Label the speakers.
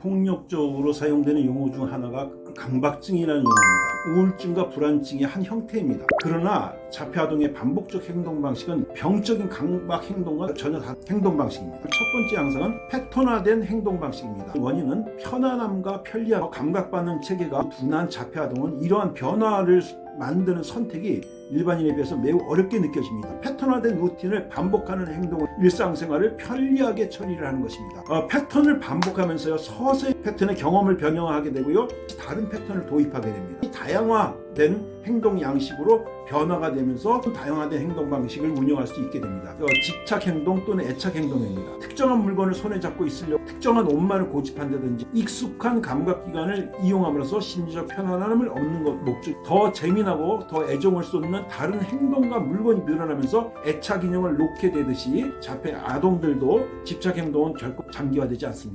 Speaker 1: 폭력적으로 사용되는 용어 중 하나가 강박증이라는 용어입니다. 우울증과 불안증의 한 형태입니다. 그러나 자폐아동의 반복적 행동 방식은 병적인 강박 행동과 전혀 다른 행동 방식입니다. 첫 번째 양상은 패턴화된 행동 방식입니다. 원인은 편안함과 편리함, 감각받는 체계가 둔한 자폐아동은 이러한 변화를 만드는 선택이 일반인에 비해서 매우 어렵게 느껴집니다. 패턴화된 루틴을 반복하는 행동을 일상생활을 편리하게 처리를 하는 것입니다. 어, 패턴을 반복하면서요 서서히 패턴의 경험을 변형하게 되고요 다른 패턴을 도입하게 됩니다. 이 다양화된 행동 양식으로 변화가 되면서 다양화된 행동 방식을 운영할 수 있게 됩니다. 어, 집착 행동 또는 애착 행동입니다. 특정한 물건을 손에 잡고 있으려고 특정한 옷만을 고집한다든지 익숙한 감각기관을 이용함으로써 심리적 편안함을 얻는 것 목적 더 재미나고 더 애정을 쏟는 다른 행동과 물건이 늘어나면서 애착 인형을 놓게 되듯이 자폐 아동들도 집착 행동은 결코 장기화되지 않습니다.